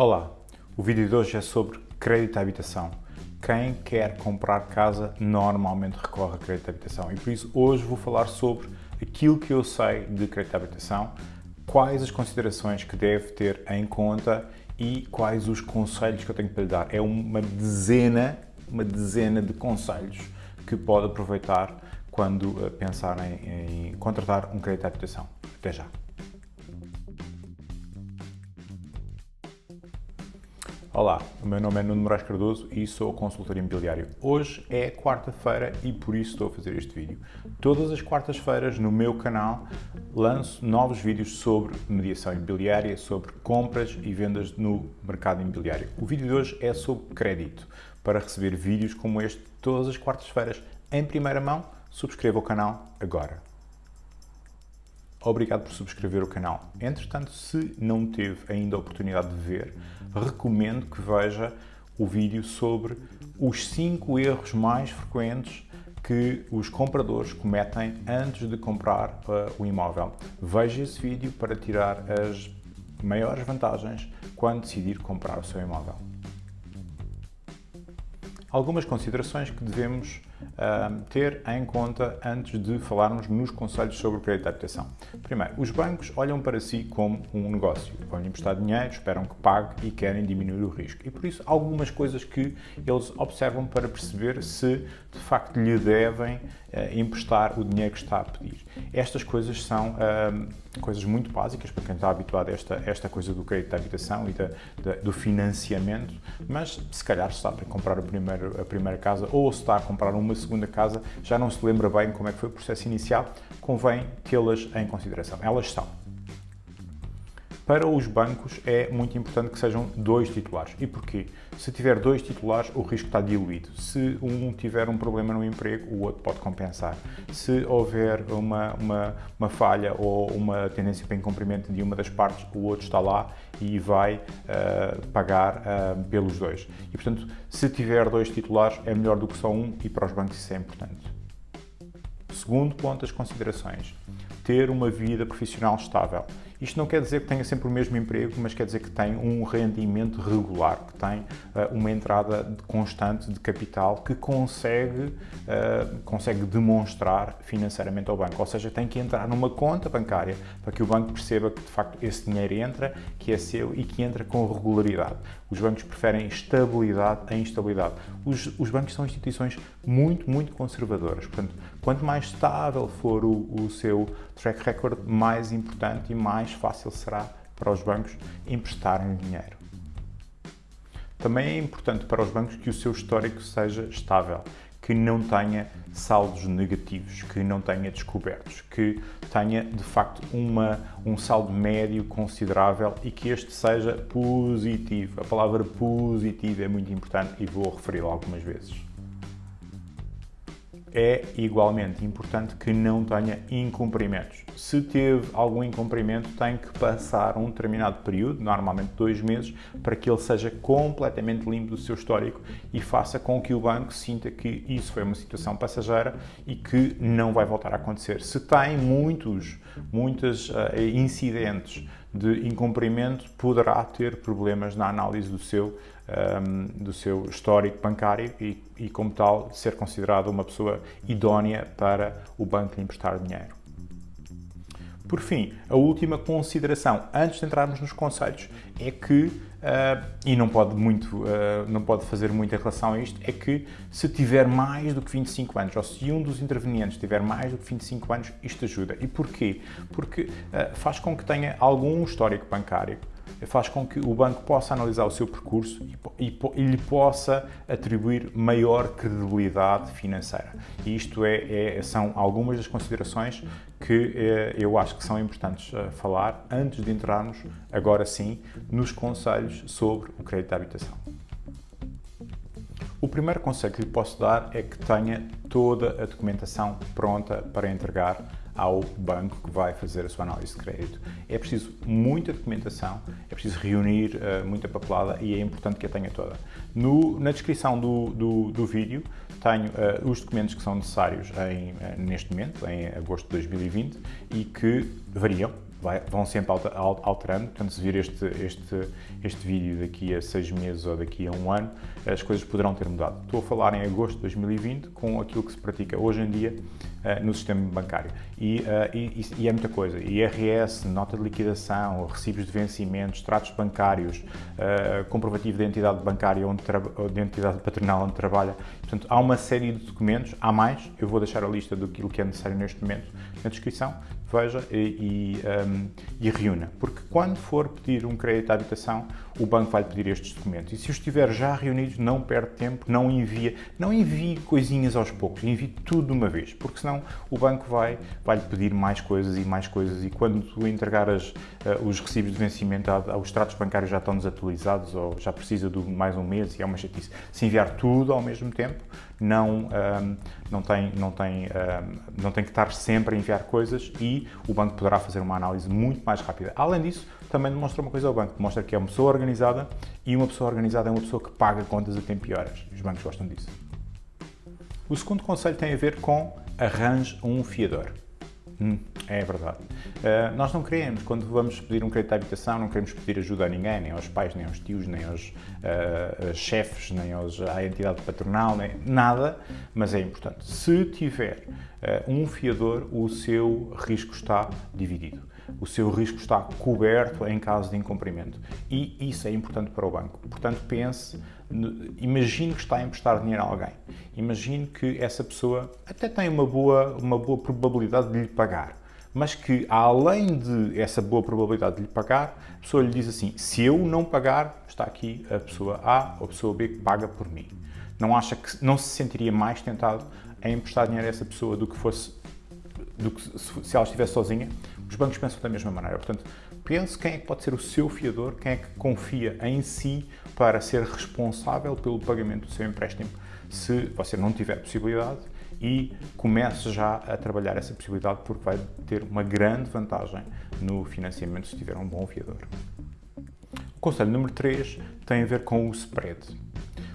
Olá, o vídeo de hoje é sobre crédito à habitação. Quem quer comprar casa normalmente recorre a crédito à habitação e por isso hoje vou falar sobre aquilo que eu sei de crédito à habitação, quais as considerações que deve ter em conta e quais os conselhos que eu tenho para lhe dar. É uma dezena, uma dezena de conselhos que pode aproveitar quando eh, pensar em, em contratar um crédito à habitação. Até já! Olá, o meu nome é Nuno Moraes Cardoso e sou consultor imobiliário. Hoje é quarta-feira e por isso estou a fazer este vídeo. Todas as quartas-feiras no meu canal lanço novos vídeos sobre mediação imobiliária, sobre compras e vendas no mercado imobiliário. O vídeo de hoje é sobre crédito. Para receber vídeos como este todas as quartas-feiras em primeira mão, subscreva o canal agora. Obrigado por subscrever o canal. Entretanto, se não teve ainda a oportunidade de ver, recomendo que veja o vídeo sobre os 5 erros mais frequentes que os compradores cometem antes de comprar uh, o imóvel. Veja esse vídeo para tirar as maiores vantagens quando decidir comprar o seu imóvel. Algumas considerações que devemos uh, ter em conta antes de falarmos nos conselhos sobre o crédito de habitação. Primeiro, os bancos olham para si como um negócio. Vão lhe emprestar dinheiro, esperam que pague e querem diminuir o risco. E por isso, algumas coisas que eles observam para perceber se de facto lhe devem uh, emprestar o dinheiro que está a pedir. Estas coisas são uh, coisas muito básicas para quem está habituado a esta, esta coisa do crédito de habitação e da, da, do financiamento, mas se calhar se está a comprar a primeira, a primeira casa ou se está a comprar uma segunda casa, já não se lembra bem como é que foi o processo inicial, convém tê-las em consideração. Elas são para os bancos é muito importante que sejam dois titulares. E porquê? Se tiver dois titulares, o risco está diluído. Se um tiver um problema no emprego, o outro pode compensar. Se houver uma, uma, uma falha ou uma tendência para incumprimento de uma das partes, o outro está lá e vai uh, pagar uh, pelos dois. E, portanto, se tiver dois titulares, é melhor do que só um e para os bancos isso é importante. Segundo ponto, as considerações. Ter uma vida profissional estável. Isto não quer dizer que tenha sempre o mesmo emprego, mas quer dizer que tem um rendimento regular, que tem uh, uma entrada constante de capital que consegue, uh, consegue demonstrar financeiramente ao banco. Ou seja, tem que entrar numa conta bancária para que o banco perceba que de facto esse dinheiro entra, que é seu e que entra com regularidade. Os bancos preferem estabilidade a instabilidade. Os, os bancos são instituições muito, muito conservadoras. Portanto, quanto mais estável for o, o seu track record, mais importante e mais fácil será para os bancos emprestarem dinheiro. Também é importante para os bancos que o seu histórico seja estável, que não tenha saldos negativos, que não tenha descobertos, que tenha de facto uma, um saldo médio considerável e que este seja positivo. A palavra positivo é muito importante e vou referi-la algumas vezes é igualmente importante que não tenha incumprimentos. Se teve algum incumprimento, tem que passar um determinado período, normalmente dois meses, para que ele seja completamente limpo do seu histórico e faça com que o banco sinta que isso foi uma situação passageira e que não vai voltar a acontecer. Se tem muitos, muitos uh, incidentes de incumprimento, poderá ter problemas na análise do seu um, do seu histórico bancário e, e, como tal, ser considerado uma pessoa idónea para o banco lhe emprestar dinheiro. Por fim, a última consideração, antes de entrarmos nos conselhos, é que, uh, e não pode, muito, uh, não pode fazer muito em relação a isto, é que se tiver mais do que 25 anos, ou se um dos intervenientes tiver mais do que 25 anos, isto ajuda. E porquê? Porque uh, faz com que tenha algum histórico bancário, faz com que o banco possa analisar o seu percurso e, e, e lhe possa atribuir maior credibilidade financeira. E isto é, é são algumas das considerações que é, eu acho que são importantes uh, falar antes de entrarmos, agora sim, nos conselhos sobre o crédito de habitação. O primeiro conselho que lhe posso dar é que tenha toda a documentação pronta para entregar ao banco que vai fazer a sua análise de crédito. É preciso muita documentação, é preciso reunir uh, muita papelada e é importante que a tenha toda. No, na descrição do, do, do vídeo tenho uh, os documentos que são necessários em, uh, neste momento, em agosto de 2020, e que variam vai, vão sempre alterando, portanto se vir este, este, este vídeo daqui a seis meses ou daqui a um ano, as coisas poderão ter mudado. Estou a falar em agosto de 2020 com aquilo que se pratica hoje em dia uh, no sistema bancário. E, uh, e, e, é muita coisa. IRS, nota de liquidação, recibos de vencimentos, tratos bancários, uh, comprovativo de identidade bancária onde de identidade patronal onde trabalha. Portanto, há uma série de documentos, há mais, eu vou deixar a lista do que é necessário neste momento na descrição, veja e, e, um, e, reúna. Porque quando for pedir um crédito à habitação, o banco vai pedir estes documentos. E se os estiver já reunidos, não perde tempo, não envia, não envie coisinhas aos poucos, envie tudo de uma vez, porque senão o banco vai, vai lhe pedir mais coisas e mais coisas e quando tu entregar as, uh, os recibos de vencimento, os tratos bancários já estão desatualizados ou já precisa de mais um mês e é uma chatice. Se enviar tudo ao mesmo tempo, não, um, não, tem, não, tem, um, não tem que estar sempre a enviar coisas e o banco poderá fazer uma análise muito mais rápida. Além disso, também demonstra uma coisa ao banco, demonstra que é uma pessoa organizada e uma pessoa organizada é uma pessoa que paga contas a tempo e horas. Os bancos gostam disso. O segundo conselho tem a ver com arranje um fiador. Hum, é verdade. Uh, nós não queremos, quando vamos pedir um crédito de habitação, não queremos pedir ajuda a ninguém, nem aos pais, nem aos tios, nem aos uh, chefes, nem aos, à entidade patronal, nem nada, mas é importante. Se tiver uh, um fiador, o seu risco está dividido. O seu risco está coberto em caso de incumprimento. E isso é importante para o banco. Portanto, pense imagine que está a emprestar dinheiro a alguém. Imagine que essa pessoa até tem uma boa, uma boa probabilidade de lhe pagar, mas que além de essa boa probabilidade de lhe pagar, a pessoa lhe diz assim, se eu não pagar, está aqui a pessoa A ou a pessoa B que paga por mim. Não acha que não se sentiria mais tentado a emprestar dinheiro a essa pessoa do que fosse do que se ela estivesse sozinha? Os bancos pensam da mesma maneira. Portanto, pense quem é que pode ser o seu fiador, quem é que confia em si para ser responsável pelo pagamento do seu empréstimo, se você não tiver possibilidade e comece já a trabalhar essa possibilidade porque vai ter uma grande vantagem no financiamento se tiver um bom fiador. O conselho número 3 tem a ver com o spread.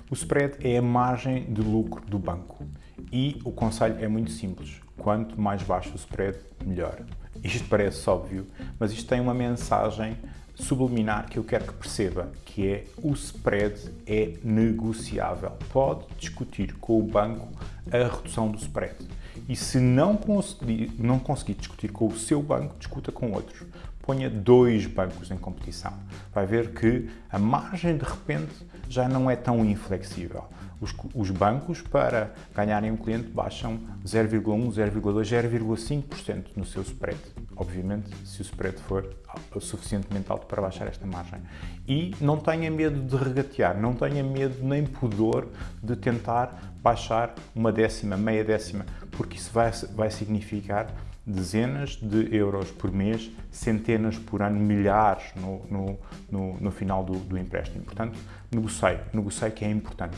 O spread é a margem de lucro do banco e o conselho é muito simples. Quanto mais baixo o spread, melhor. Isto parece óbvio, mas isto tem uma mensagem subliminar que eu quero que perceba, que é o spread é negociável. Pode discutir com o banco a redução do spread. E se não conseguir, não conseguir discutir com o seu banco, discuta com outros. Ponha dois bancos em competição. Vai ver que a margem de repente já não é tão inflexível. Os, os bancos, para ganharem um cliente, baixam 0,1, 0,2, 0,5% no seu spread. Obviamente, se o spread for suficientemente alto para baixar esta margem. E não tenha medo de regatear, não tenha medo nem pudor de tentar baixar uma décima, meia décima, porque isso vai, vai significar dezenas de euros por mês, centenas por ano, milhares no, no, no, no final do, do empréstimo. Portanto, negocie, negocie que é importante.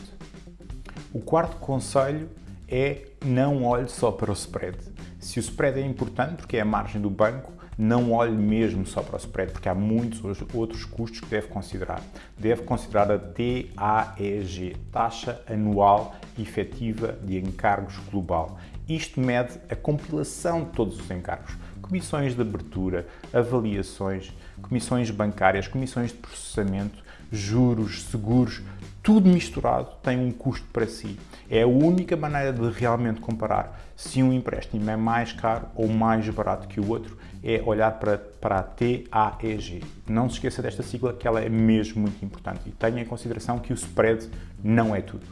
O quarto conselho é não olhe só para o spread. Se o spread é importante, porque é a margem do banco, não olhe mesmo só para o spread, porque há muitos outros custos que deve considerar. Deve considerar a TAEG, Taxa Anual Efetiva de Encargos Global. Isto mede a compilação de todos os encargos. Comissões de abertura, avaliações, comissões bancárias, comissões de processamento, juros, seguros, tudo misturado tem um custo para si. É a única maneira de realmente comparar se um empréstimo é mais caro ou mais barato que o outro, é olhar para, para a TAEG. Não se esqueça desta sigla que ela é mesmo muito importante e tenha em consideração que o spread não é tudo.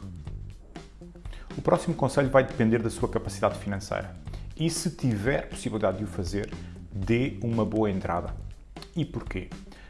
O próximo conselho vai depender da sua capacidade financeira e se tiver possibilidade de o fazer, dê uma boa entrada. E porquê?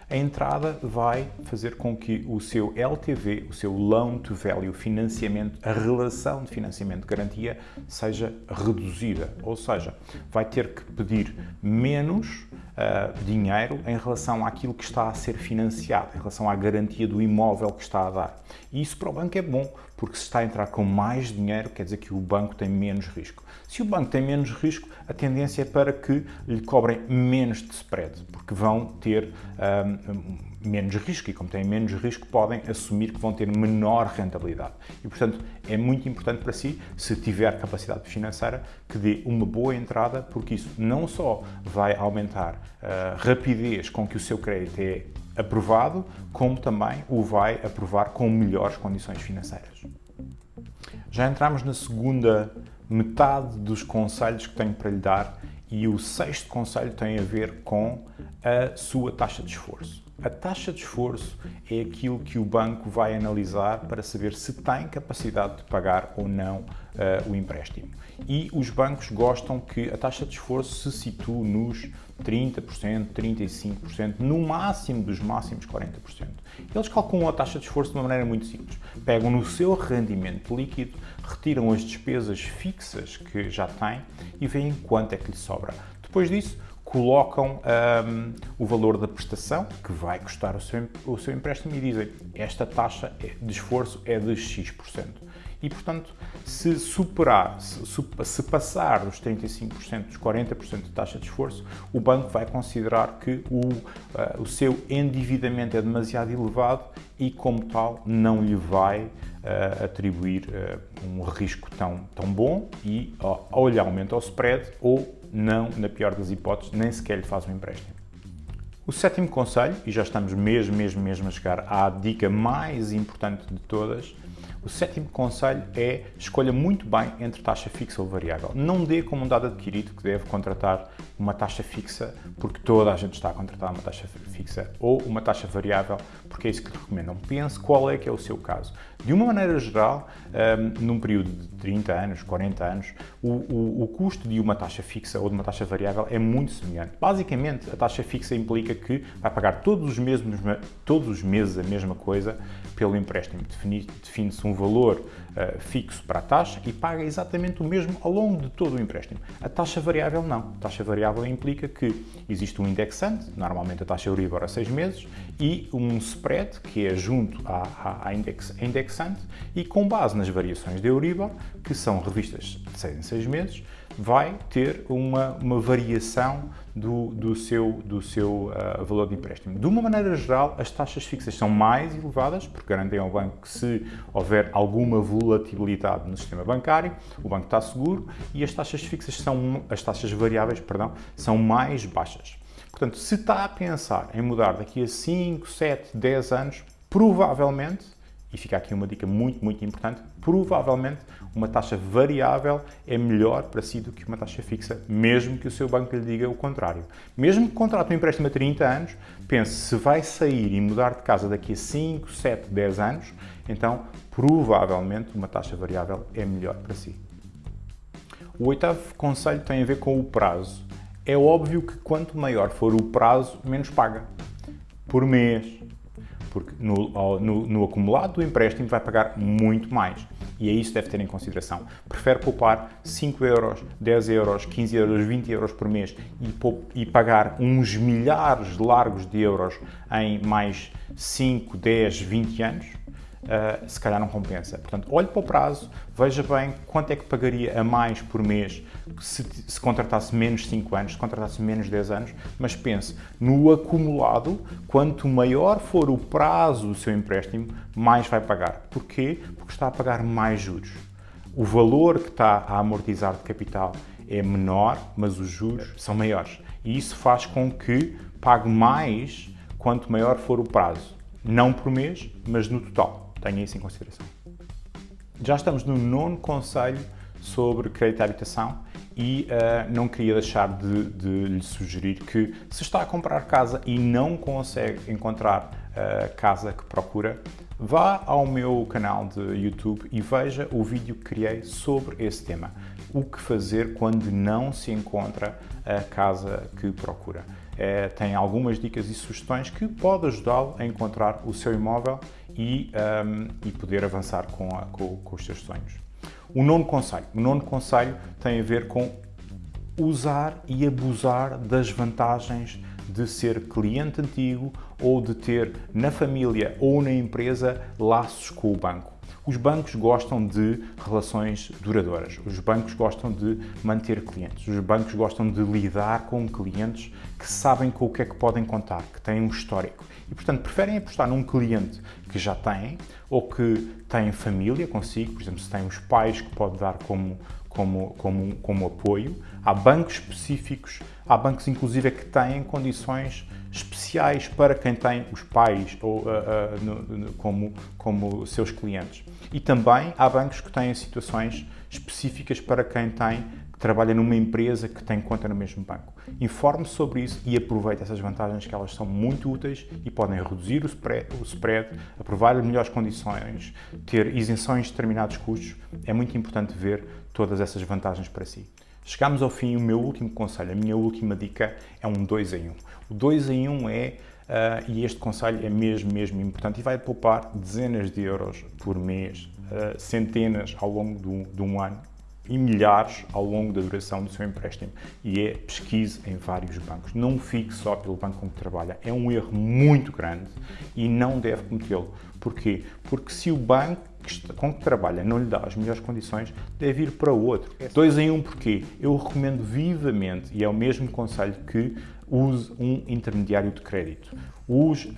A entrada vai fazer com que o seu LTV, o seu Loan to Value, financiamento, a relação de financiamento de garantia seja reduzida. Ou seja, vai ter que pedir menos uh, dinheiro em relação àquilo que está a ser financiado, em relação à garantia do imóvel que está a dar. E isso para o banco é bom, porque se está a entrar com mais dinheiro, quer dizer que o banco tem menos risco. Se o banco tem menos risco, a tendência é para que lhe cobrem menos de spread, porque vão ter um, menos risco e, como têm menos risco, podem assumir que vão ter menor rentabilidade. E, portanto, é muito importante para si, se tiver capacidade financeira, que dê uma boa entrada, porque isso não só vai aumentar a rapidez com que o seu crédito é aprovado, como também o vai aprovar com melhores condições financeiras. Já entramos na segunda metade dos conselhos que tenho para lhe dar e o sexto conselho tem a ver com a sua taxa de esforço. A taxa de esforço é aquilo que o banco vai analisar para saber se tem capacidade de pagar ou não uh, o empréstimo. E os bancos gostam que a taxa de esforço se situe nos 30%, 35%, no máximo dos máximos 40%. Eles calculam a taxa de esforço de uma maneira muito simples. Pegam no seu rendimento líquido, retiram as despesas fixas que já têm e veem quanto é que lhe sobra. Depois disso, colocam um, o valor da prestação que vai custar o seu, o seu empréstimo e dizem esta taxa de esforço é de X%. E, portanto, se superar, se, se passar dos 35%, dos 40% de taxa de esforço, o banco vai considerar que o, uh, o seu endividamento é demasiado elevado e, como tal, não lhe vai uh, atribuir uh, um risco tão, tão bom e ou lhe aumenta o spread ou não, na pior das hipóteses, nem sequer lhe faz um empréstimo. O sétimo conselho, e já estamos mesmo, mesmo, mesmo a chegar à dica mais importante de todas, o sétimo conselho é escolha muito bem entre taxa fixa ou variável. Não dê como um dado adquirido que deve contratar uma taxa fixa porque toda a gente está a contratar uma taxa fixa ou uma taxa variável porque é isso que lhe recomendam. Pense qual é que é o seu caso. De uma maneira geral, um, num período de 30 anos, 40 anos, o, o, o custo de uma taxa fixa ou de uma taxa variável é muito semelhante. Basicamente, a taxa fixa implica que vai pagar todos os meses, todos os meses a mesma coisa pelo empréstimo. Define-se um valor uh, fixo para a taxa e paga exatamente o mesmo ao longo de todo o empréstimo. A taxa variável não. A taxa variável implica que existe um indexante, normalmente a taxa Euribor a 6 meses, e um spread, que é junto à, à index, indexante, e com base nas variações de Euribor, que são revistas de 6 em 6 meses, vai ter uma, uma variação do, do seu, do seu uh, valor de empréstimo. De uma maneira geral, as taxas fixas são mais elevadas, porque garantem ao banco que se houver alguma volatilidade no sistema bancário, o banco está seguro, e as taxas fixas são, as taxas variáveis, perdão, são mais baixas. Portanto, se está a pensar em mudar daqui a 5, 7, 10 anos, provavelmente e fica aqui uma dica muito, muito importante, provavelmente uma taxa variável é melhor para si do que uma taxa fixa, mesmo que o seu banco lhe diga o contrário. Mesmo que contrate um empréstimo a 30 anos, pense se vai sair e mudar de casa daqui a 5, 7, 10 anos, então provavelmente uma taxa variável é melhor para si. O oitavo conselho tem a ver com o prazo. É óbvio que quanto maior for o prazo, menos paga. Por mês, porque no, no, no, acumulado do empréstimo vai pagar muito mais. E é isso que deve ter em consideração. Prefere poupar 5 euros, 10 euros, 15 euros, 20 euros por mês e, e pagar uns milhares largos de euros em mais 5, 10, 20 anos? Uh, se calhar não compensa. Portanto, olhe para o prazo, veja bem quanto é que pagaria a mais por mês se, se contratasse menos 5 anos, se contratasse menos 10 anos, mas pense, no acumulado, quanto maior for o prazo do seu empréstimo, mais vai pagar. Porquê? Porque está a pagar mais juros. O valor que está a amortizar de capital é menor, mas os juros são maiores. E isso faz com que pague mais quanto maior for o prazo. Não por mês, mas no total. Tenha isso em consideração. Já estamos no nono conselho sobre crédito à habitação e uh, não queria deixar de, de, lhe sugerir que se está a comprar casa e não consegue encontrar a uh, casa que procura, vá ao meu canal de YouTube e veja o vídeo que criei sobre esse tema. O que fazer quando não se encontra a casa que procura. É, tem algumas dicas e sugestões que podem ajudá-lo a encontrar o seu imóvel e, um, e poder avançar com, a, com, com, os seus sonhos. O nono conselho. O nono conselho tem a ver com usar e abusar das vantagens de ser cliente antigo ou de ter na família ou na empresa laços com o banco. Os bancos gostam de relações duradouras, os bancos gostam de manter clientes, os bancos gostam de lidar com clientes que sabem com o que é que podem contar, que têm um histórico. E, portanto, preferem apostar num cliente que já têm ou que tem família consigo, por exemplo, se tem os pais que pode dar como, como, como, como apoio. Há bancos específicos, há bancos inclusive que têm condições especiais para quem tem os pais ou, uh, uh, no, no, como, como seus clientes. E também há bancos que têm situações específicas para quem tem que trabalha numa empresa que tem conta no mesmo banco. Informe-se sobre isso e aproveite essas vantagens que elas são muito úteis e podem reduzir o spread, o spread aprovar melhores condições, ter isenções de determinados custos. É muito importante ver todas essas vantagens para si. Chegamos ao fim, o meu último conselho, a minha última dica é um 2 em 1. O 2 em 1 é, uh, e este conselho é mesmo, mesmo importante, e vai poupar dezenas de euros por mês, uh, centenas ao longo de de um ano, e milhares ao longo da duração do seu empréstimo. E é pesquise em vários bancos. Não fique só pelo banco com que trabalha. É um erro muito grande e não deve cometê-lo. Porquê? Porque se o banco com que trabalha não lhe dá as melhores condições, deve ir para outro. Dois em um porquê? Eu recomendo vivamente, e é o mesmo conselho que use um intermediário de crédito. Os uh,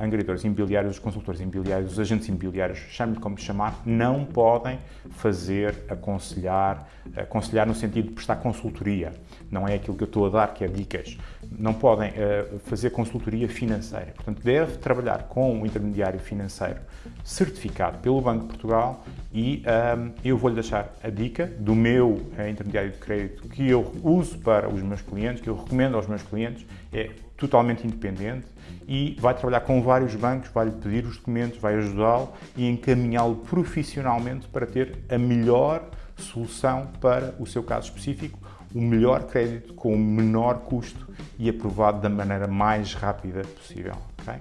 angariadores imobiliários, os consultores imobiliários, os agentes imobiliários, chame-lhe como chamar, não podem fazer, aconselhar, aconselhar no sentido de prestar consultoria. Não é aquilo que eu estou a dar, que é dicas. Não podem uh, fazer consultoria financeira. Portanto, deve trabalhar com um intermediário financeiro certificado pelo Banco de Portugal e um, eh, eu vou-lhe deixar a dica do meu uh, intermediário de crédito que eu uso para os meus clientes, que eu recomendo aos meus clientes, é totalmente independente e vai trabalhar com vários bancos, vai-lhe pedir os documentos, vai ajudá-lo e encaminhá-lo profissionalmente para ter a melhor solução para o seu caso específico, o melhor crédito com o menor custo e aprovado da maneira mais rápida possível. Okay?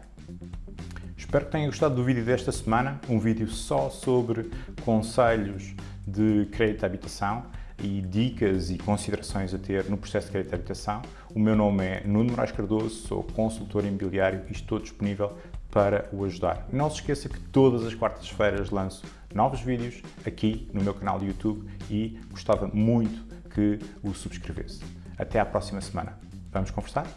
Espero que tenham gostado do vídeo desta semana, um vídeo só sobre conselhos de crédito de habitação e dicas e considerações a ter no processo de crédito de habitação. O meu nome é Nuno Moraes Cardoso, sou consultor imobiliário e estou disponível para o ajudar. Não se esqueça que todas as quartas-feiras lanço novos vídeos aqui no meu canal de YouTube e gostava muito que o subscrevesse. Até à próxima semana. Vamos conversar?